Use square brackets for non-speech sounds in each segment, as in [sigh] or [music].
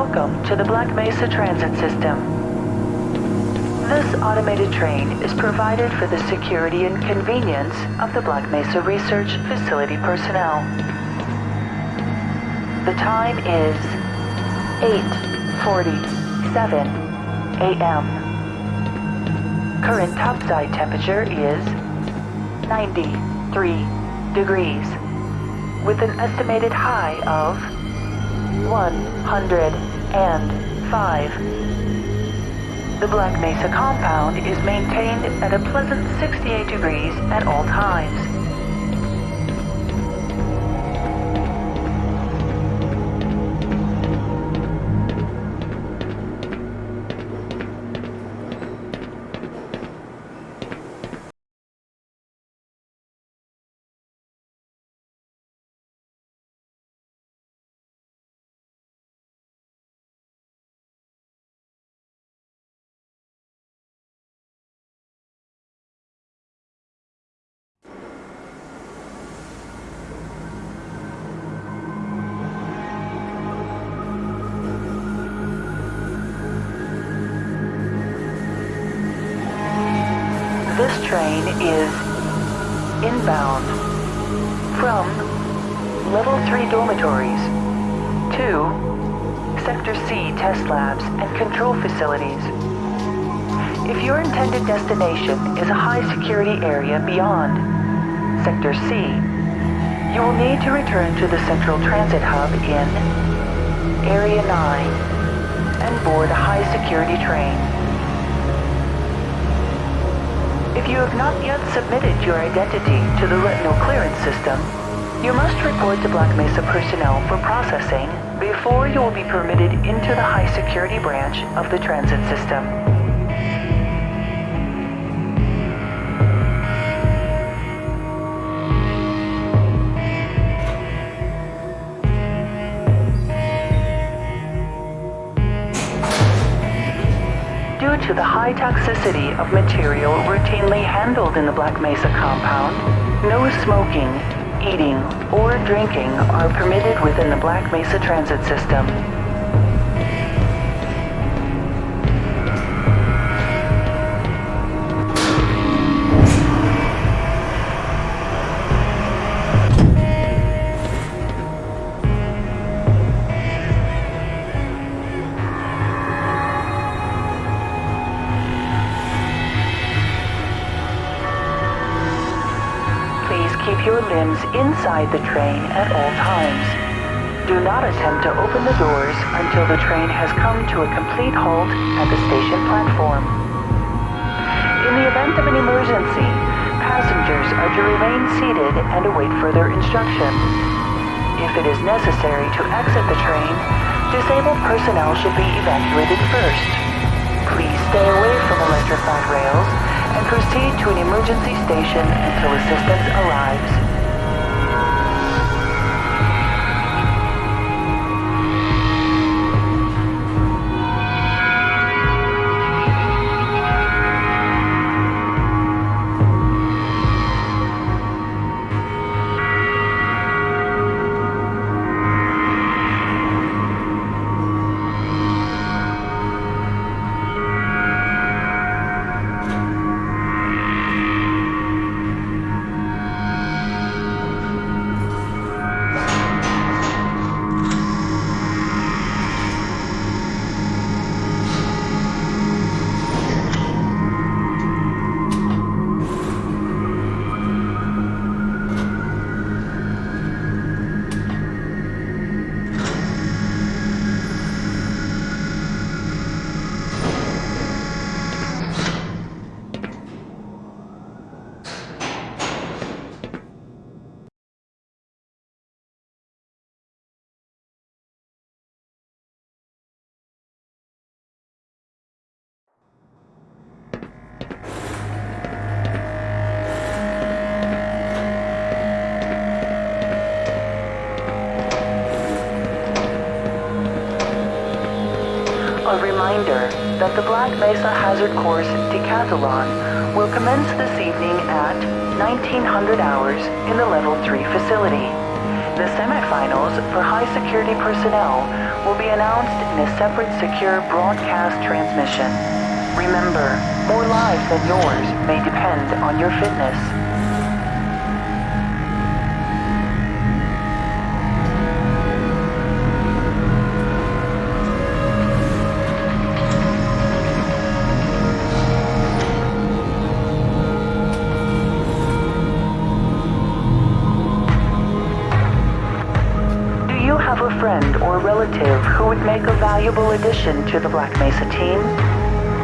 welcome to the Black Mesa Transit System. This automated train is provided for the security and convenience of the Black Mesa Research Facility personnel. The time is 8.47 a.m. Current topside temperature is 93 degrees with an estimated high of 105. The Black Mesa compound is maintained at a pleasant 68 degrees at all times. Train is inbound from Level 3 dormitories to Sector C test labs and control facilities. If your intended destination is a high security area beyond Sector C, you will need to return to the Central Transit Hub in Area 9 and board a high security train. If you have not yet submitted your identity to the retinal clearance system, you must report to Black Mesa personnel for processing before you will be permitted into the high security branch of the transit system. To the high toxicity of material routinely handled in the Black Mesa compound, no smoking, eating, or drinking are permitted within the Black Mesa transit system. Inside the train at all times. Do not attempt to open the doors until the train has come to a complete halt at the station platform. In the event of an emergency, passengers are to remain seated and await further instruction. If it is necessary to exit the train, disabled personnel should be evacuated first. Please stay away from electrified rails and proceed to an emergency station until assistance arrives. A reminder that the Black Mesa Hazard Course Decathlon will commence this evening at 1900 hours in the Level 3 facility. The semifinals for high security personnel will be announced in a separate secure broadcast transmission. Remember, more lives than yours may depend on your fitness. Valuable addition to the Black Mesa team?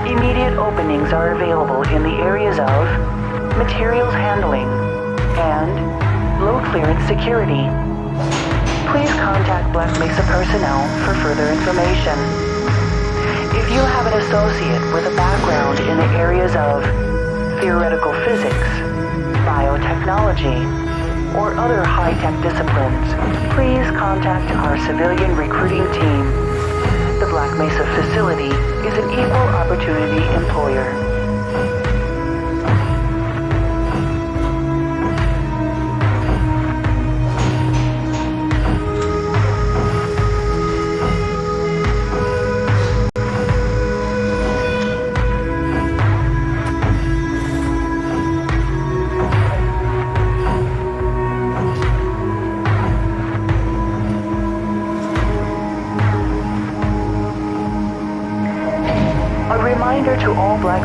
Immediate openings are available in the areas of materials handling and low clearance security. Please contact Black Mesa personnel for further information. If you have an associate with a background in the areas of theoretical physics, biotechnology, or other high-tech disciplines, please contact our civilian recruiting team. Black Mesa facility is an equal opportunity employer.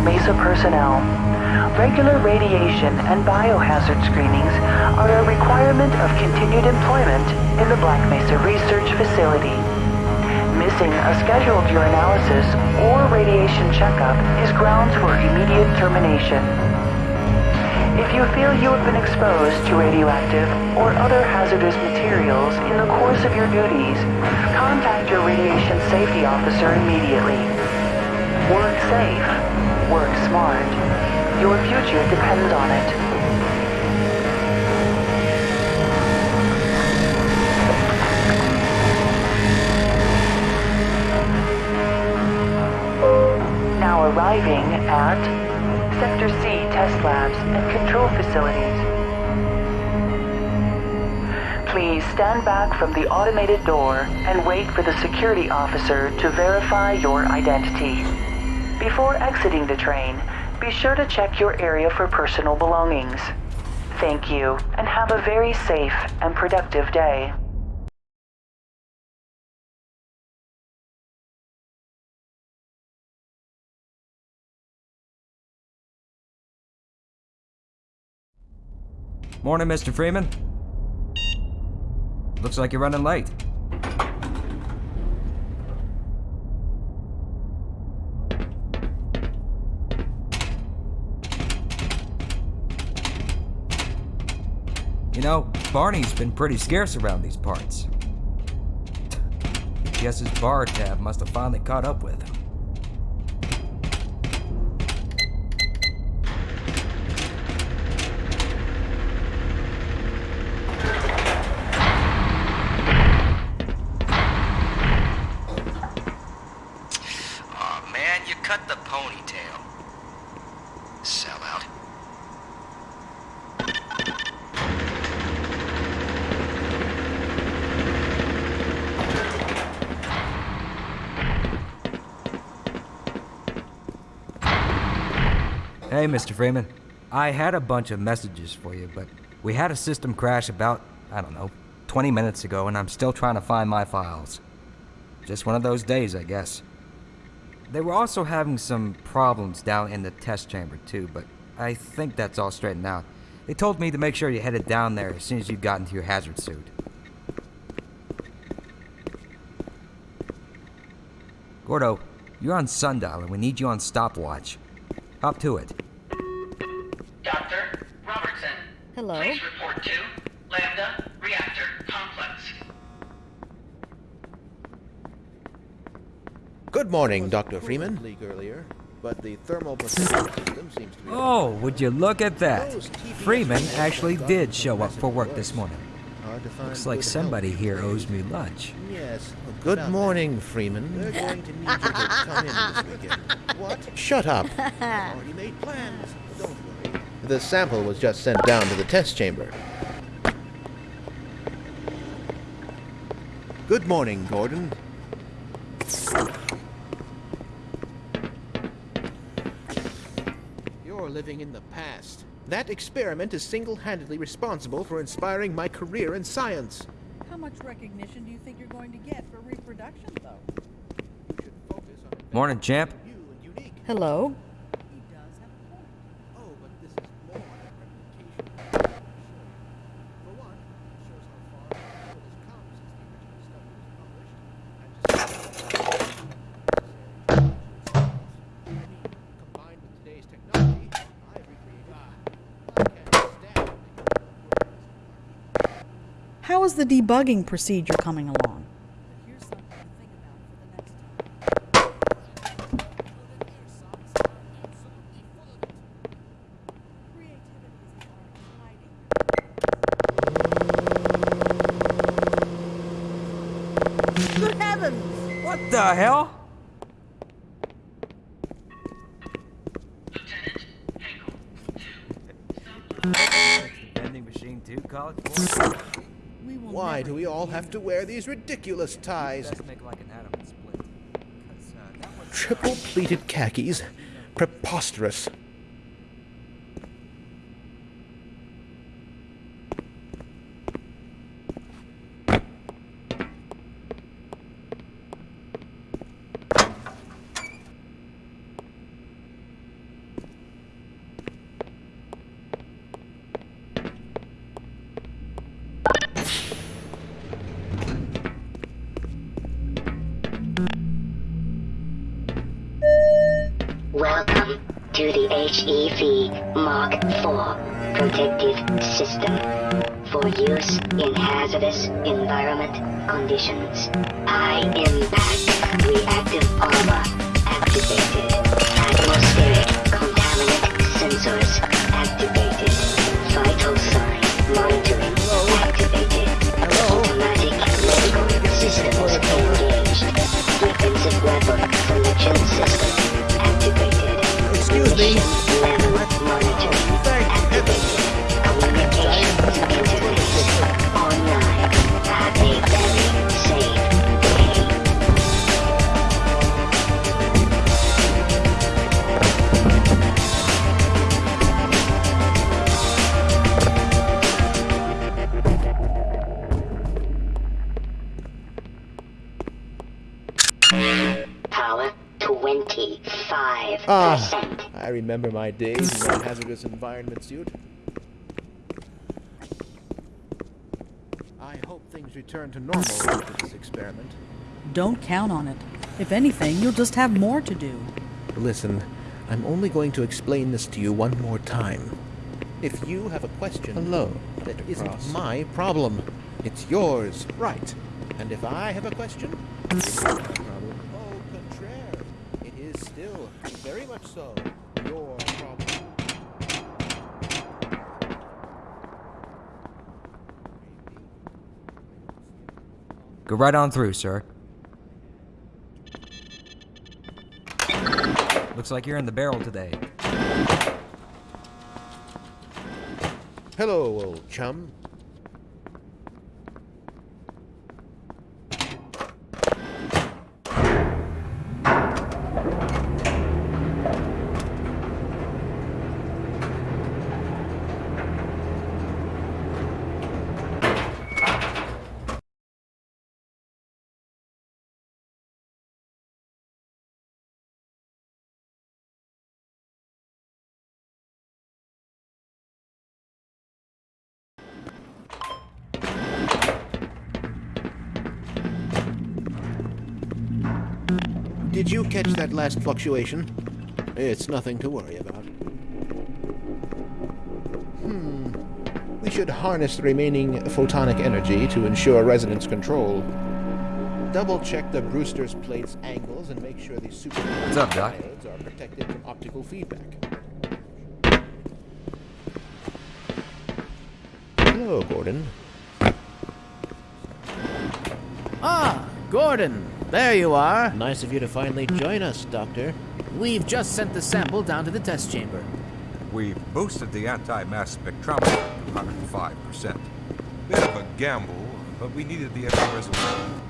Mesa personnel. Regular radiation and biohazard screenings are a requirement of continued employment in the Black Mesa Research Facility. Missing a scheduled urinalysis or radiation checkup is grounds for immediate termination. If you feel you have been exposed to radioactive or other hazardous materials in the course of your duties, contact your radiation safety officer immediately. Work safe. Work smart. Your future depends on it. Now arriving at Sector C test labs and control facilities. Please stand back from the automated door and wait for the security officer to verify your identity. Before exiting the train, be sure to check your area for personal belongings. Thank you, and have a very safe and productive day. Morning, Mr. Freeman. Looks like you're running late. You know, Barney's been pretty scarce around these parts. Guess his bar tab must have finally caught up with him. Aw, man, you cut the ponytail. Sellout. Hey, Mr. Freeman. I had a bunch of messages for you, but we had a system crash about, I don't know, 20 minutes ago, and I'm still trying to find my files. Just one of those days, I guess. They were also having some problems down in the test chamber, too, but I think that's all straightened out. They told me to make sure you headed down there as soon as you got into your hazard suit. Gordo, you're on sundial, and we need you on stopwatch. Hop to it. Dr. Robertson. Hello? Please report to Lambda Reactor Complex. Good morning, Dr. Freeman. Leak earlier, but the thermal system seems to be Oh, would you look at that? Those Freeman actually did show up for work this morning. Hard to find Looks like somebody here owes me lunch. Yes. Good morning, Freeman. They're going to need you to come in this weekend. [laughs] What? Shut up. already made plans. Don't worry. The sample was just sent down to the test chamber. Good morning, Gordon. You're living in the past. That experiment is single-handedly responsible for inspiring my career in science. How much recognition do you think you're going to get for reproduction, though? You should focus on Morning, champ. new and unique. Hello? He does have a point. Oh, but this is more than replication. For one, it shows how far the world has come since the original study was published. And just I mean, combined with today's technology, I've recreated. I can't stand it. How is the debugging procedure coming along? Here's something to think about for the next time. Creativity is the art of hiding. Good heavens! What the hell? Vending machine too, college boy? We will Why never do we all use have to wear these ridiculous ties? Like an atom and split. 'Cause, uh, Triple pleated khakis? [laughs] Preposterous. Welcome to the HEV Mark IV protective system for use in hazardous environment conditions. High impact reactive armor activated. Atmospheric contaminant sensors activated. My days in that hazardous environment suit. I hope things return to normal after this experiment. Don't count on it. If anything, you'll just have more to do. Listen, I'm only going to explain this to you one more time. If you have a question, hello, that isn't my problem. It's yours, right? And if I have a question, it's my problem. Au contraire, it is still very much so your Go right on through, sir. Looks like you're in the barrel today. Hello, old chum. Did you catch that last fluctuation? It's nothing to worry about. Hmm. We should harness the remaining photonic energy to ensure resonance control. Double check the Brewster's plate's angles and make sure the super What's up, Doc? diodes are protected from optical feedback. Hello, Gordon. Ah, Gordon, there you are. Nice of you to finally join us, Doctor. We've just sent the sample down to the test chamber. We've boosted the anti-mass spectrometer to 105%. Bit of a gamble, but we needed the extra resolution.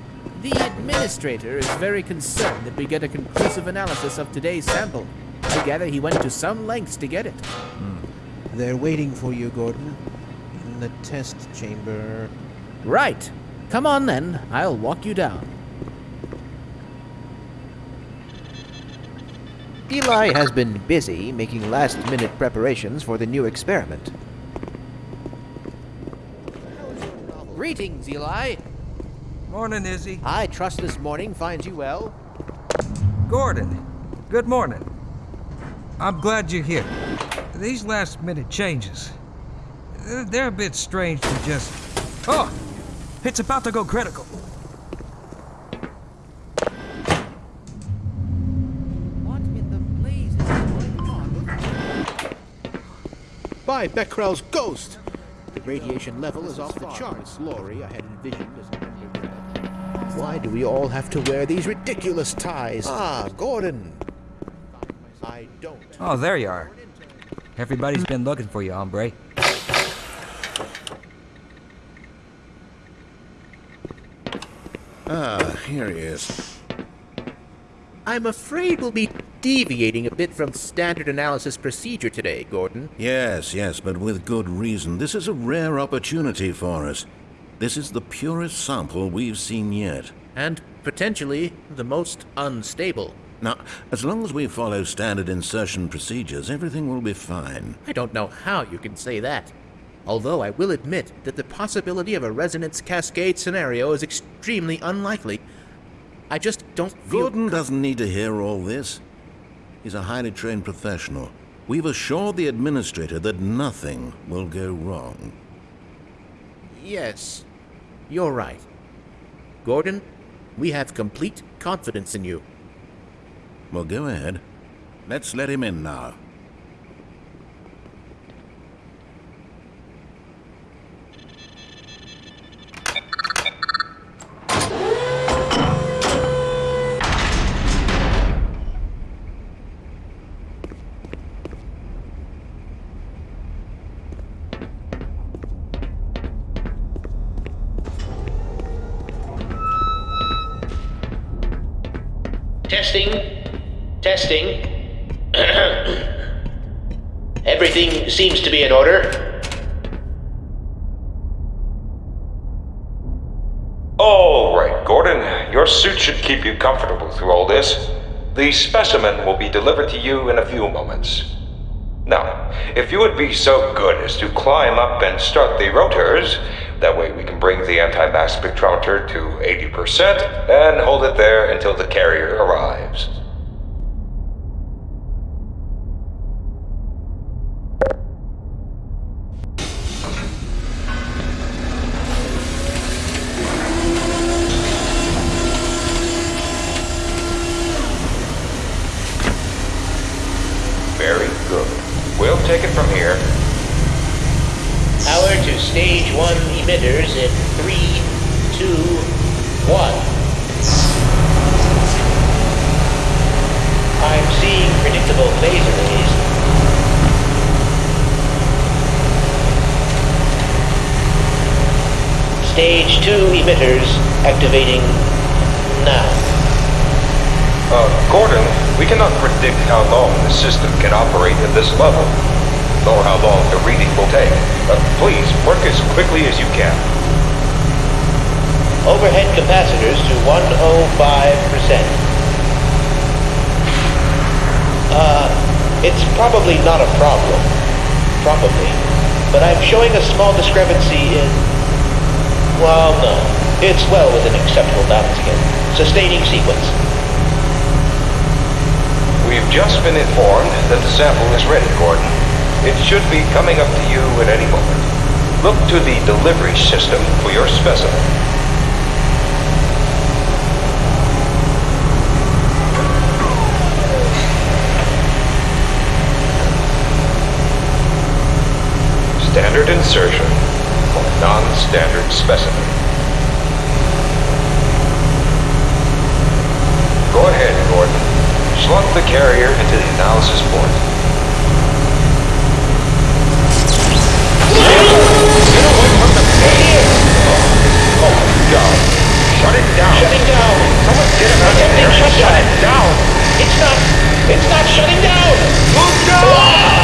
The administrator is very concerned that we get a conclusive analysis of today's sample. I gather he went to some lengths to get it. Hmm. They're waiting for you, Gordon. In the test chamber. Right. Come on then. I'll walk you down. Eli has been busy making last minute preparations for the new experiment. Greetings, Eli. Morning, Izzy. I trust this morning finds you well. Gordon, good morning. I'm glad you're here. These last minute changes, they're- they're a bit strange to just. Oh! It's about to go critical. By Becquerel's ghost! The radiation level is off the charts. Lori, I had envisioned as an undergrad. Why do we all have to wear these ridiculous ties? Ah, Gordon! I don't. Oh, there you are. Everybody's been looking for you, hombre. Ah, here he is. I'm afraid we'll be deviating a bit from standard analysis procedure today, Gordon. Yes, yes, but with good reason. This is a rare opportunity for us. This is the purest sample we've seen yet. And potentially the most unstable. Now, as long as we follow standard insertion procedures, everything will be fine. I don't know how you can say that. Although I will admit that the possibility of a resonance cascade scenario is extremely unlikely. I just don't. Gordon doesn't need to hear all this. He's a highly trained professional. We've assured the administrator that nothing will go wrong. Yes, you're right. Gordon, we have complete confidence in you. Well, go ahead. Let's let him in now. Testing. Testing. [coughs] Everything seems to be in order. All right, Gordon. Your suit should keep you comfortable through all this. The specimen will be delivered to you in a few moments. Now, if you would be so good as to climb up and start the rotors, that way we can bring the anti-mass spectrometer to 80% and hold it there until the carrier arrives. Very good. We'll take it from here. Power to stage one emitters in three, two, one. I'm seeing predictable phase arrays. Stage two emitters activating now. Uh, Gordon, we cannot predict how long the system can operate at this level, nor how long the reading will take. Uh, please, work as quickly as you can. Overhead capacitors to 105%. Uh, it's probably not a problem. Probably. But I'm showing a small discrepancy in... Well, no. It's well within acceptable bounds again. Sustaining sequence. We've just been informed that the sample is ready, Gordon. It should be coming up to you at any moment. Look to the delivery system for your specimen. Standard insertion for non-standard specimen. Go ahead, Gordon. Slump the carrier into the analysis port. Get away from the page! Oh, my God. Shut it down! Shutting down. Someone get him! Shut it down! It's not... It's not shutting down! Move down!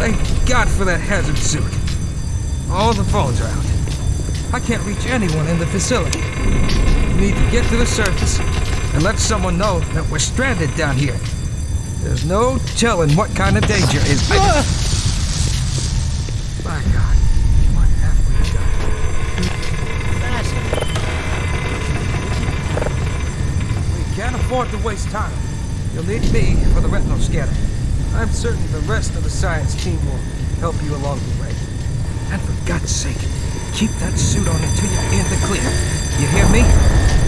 Thank God for that hazard suit. All the phones are out. I can't reach anyone in the facility. We need to get to the surface and let someone know that we're stranded down here. There's no telling what kind of danger is. Ah! I- My God, what have we done? We can't afford to waste time. You'll need me for the retinal scanner. I'm certain the rest of the science team will help you along the way. And for God's sake, keep that suit on until you're in the clear. You hear me?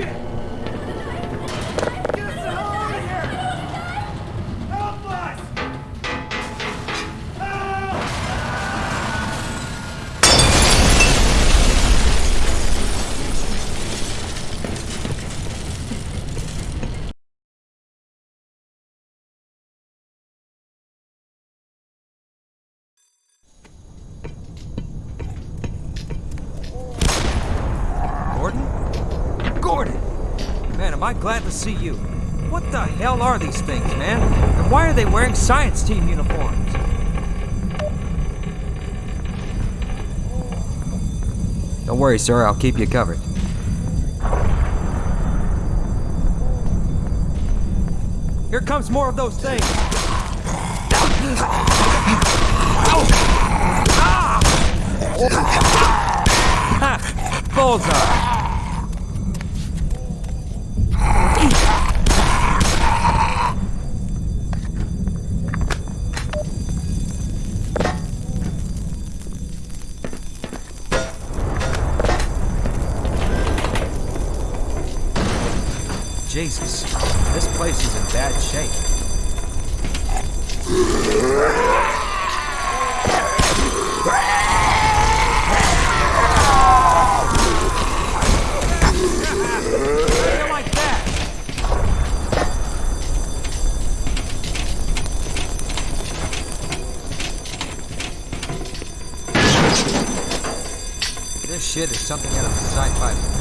Gordon? I glad to see you. What the hell are these things, man? And why are they wearing science team uniforms? Don't worry, sir. I'll keep you covered. Here comes more of those things. Ha! Ah! [laughs] Bullseye! Something out of sci-fi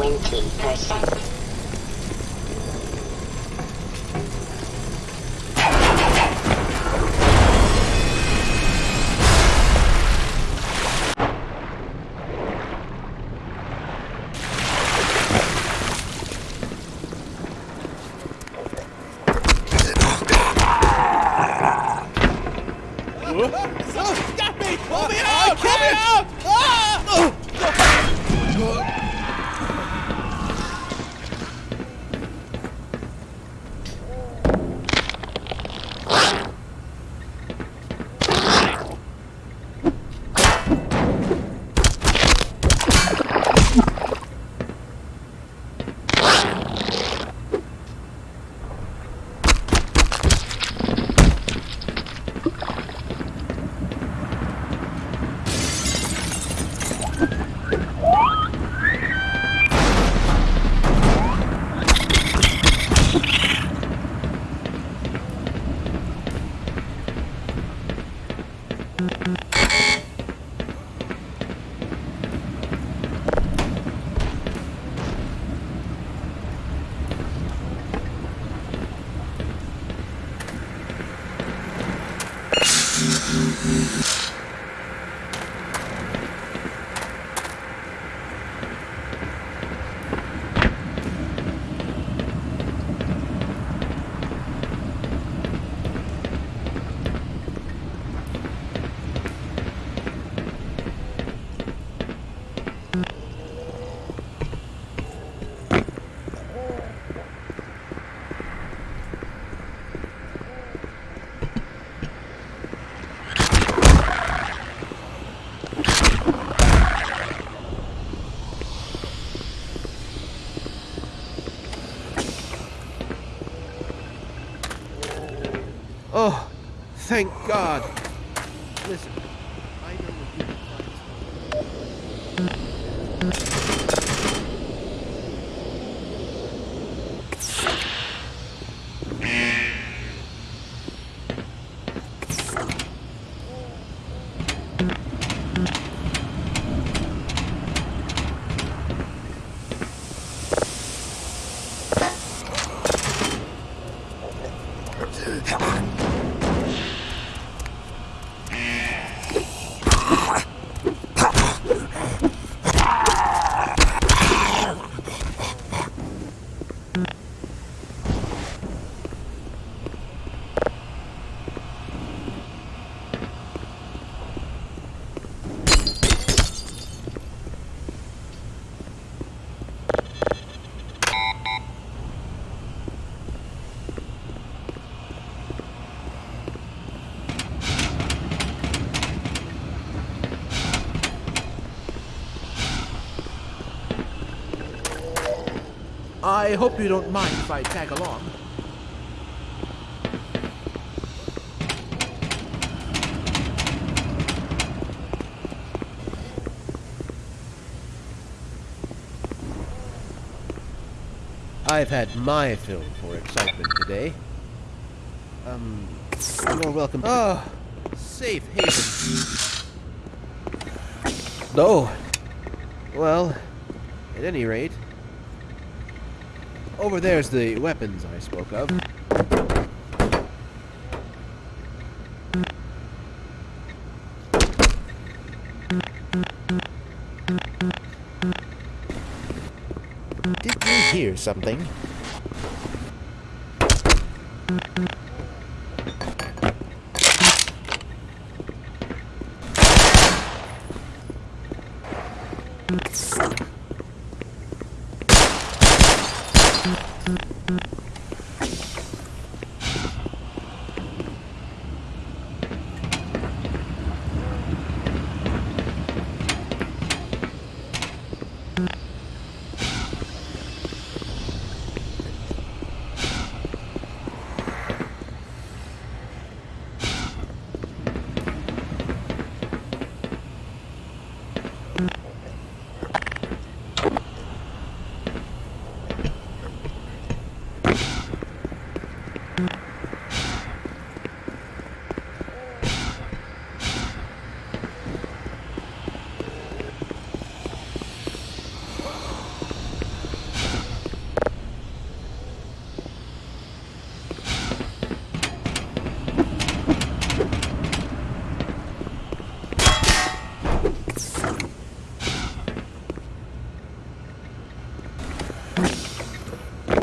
20%. Thank God. Listen, I know what you can I hope you don't mind if I tag along. I've had my fill for excitement today. Um, you're welcome. Oh, safe haven. Oh, well, at any rate, over there's the weapons I spoke of. Did you hear something?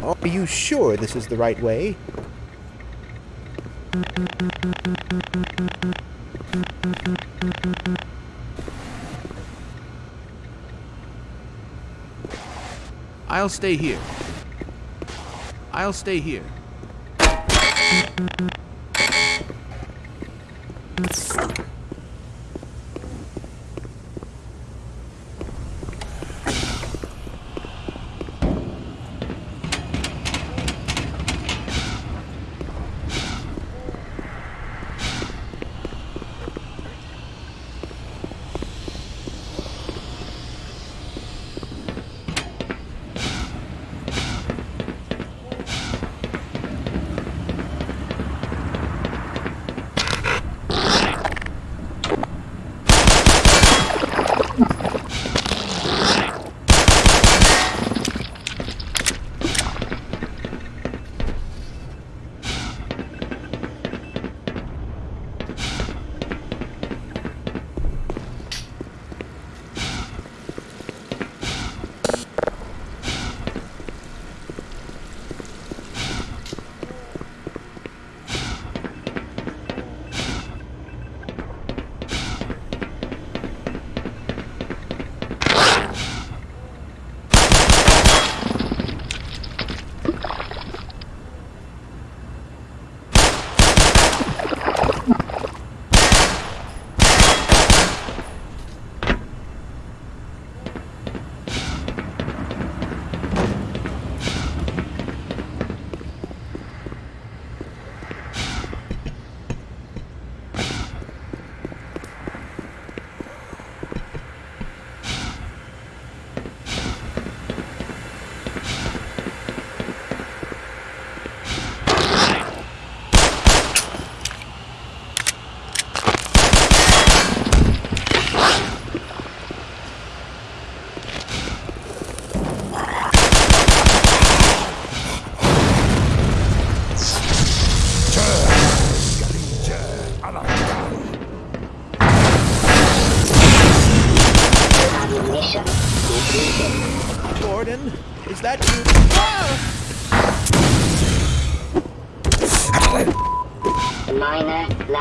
Are you sure this is the right way? I'll stay here. I'll stay here.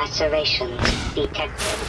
Lacerations detected.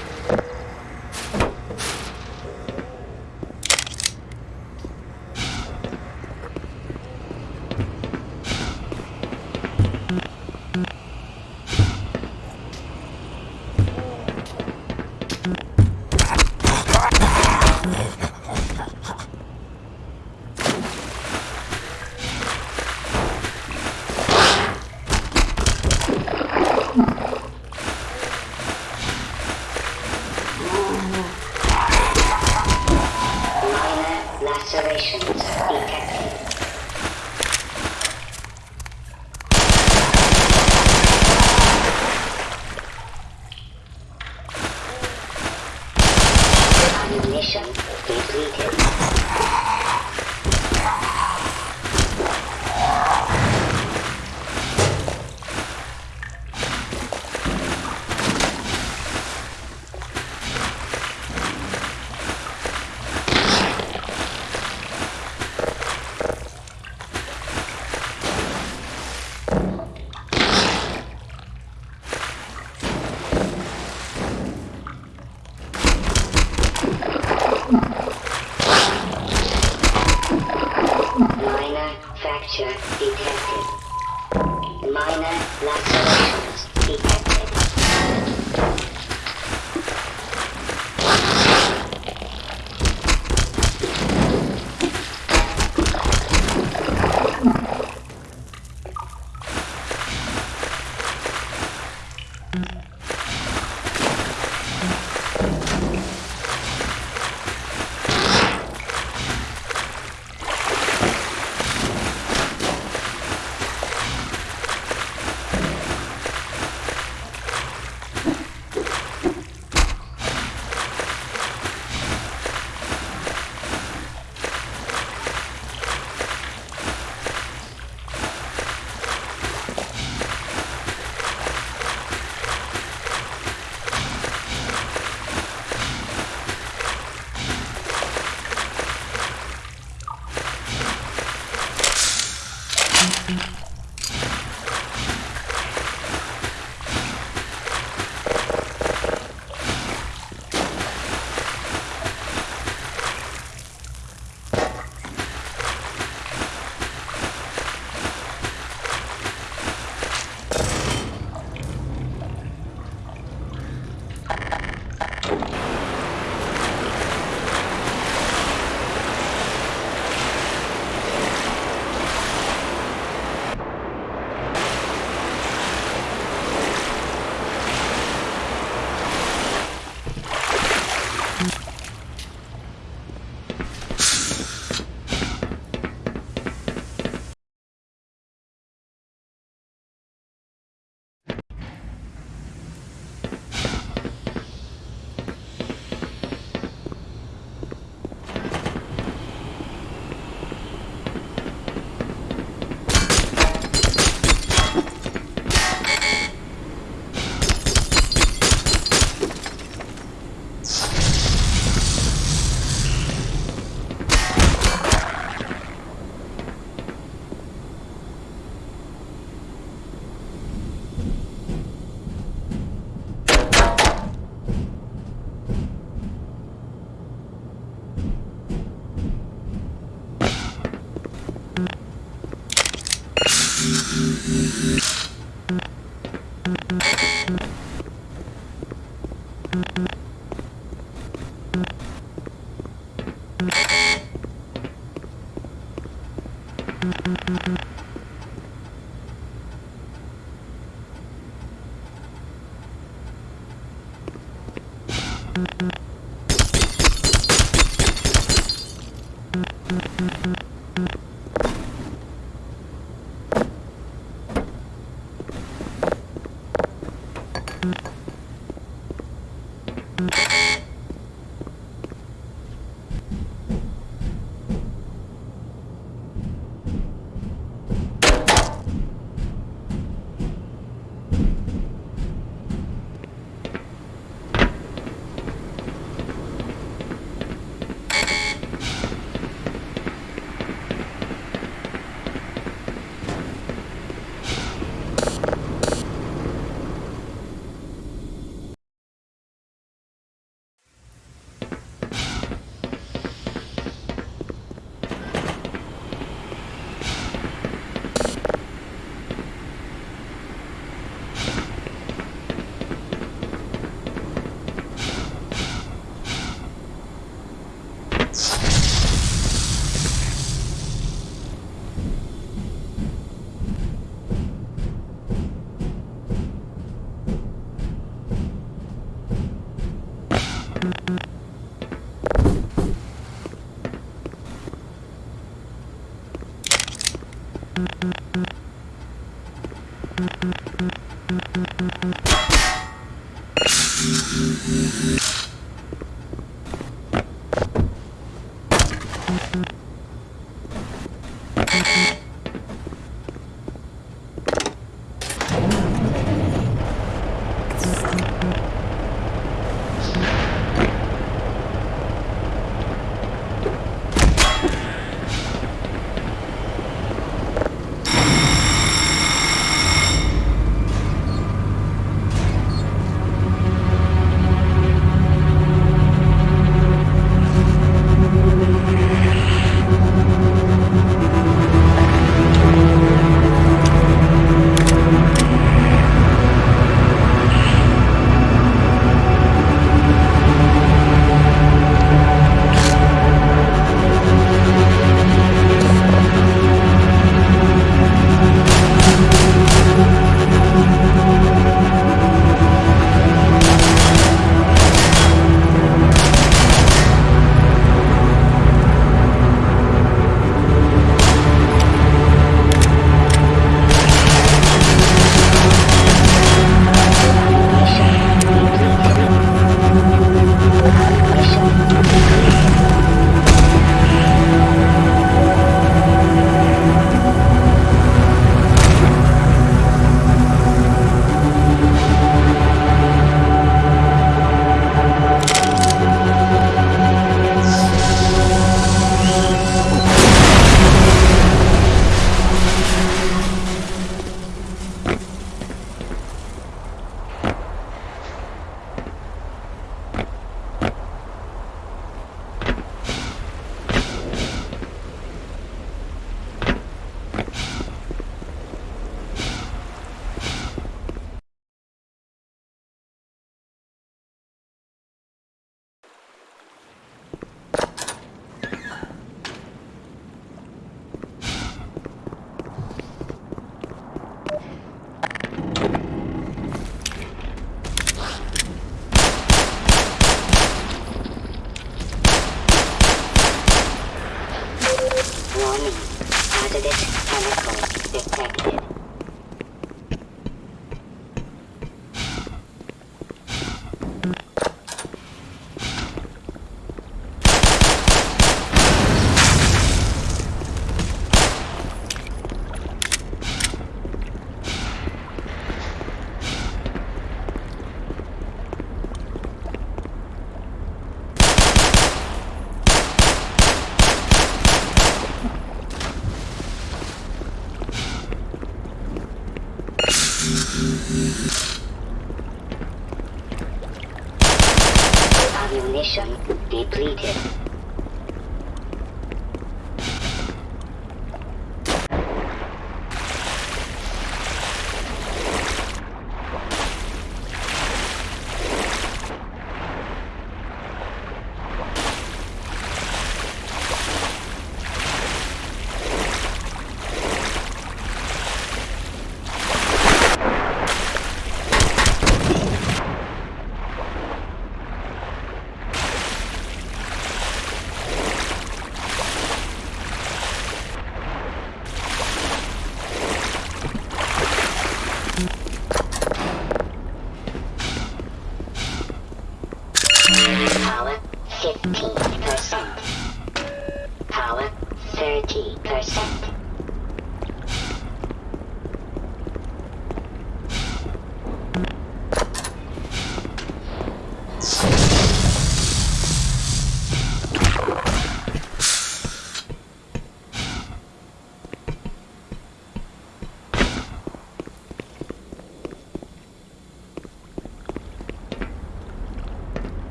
Mm-hmm.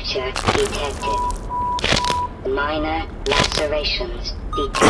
Fracture detected. Minor lacerations detected.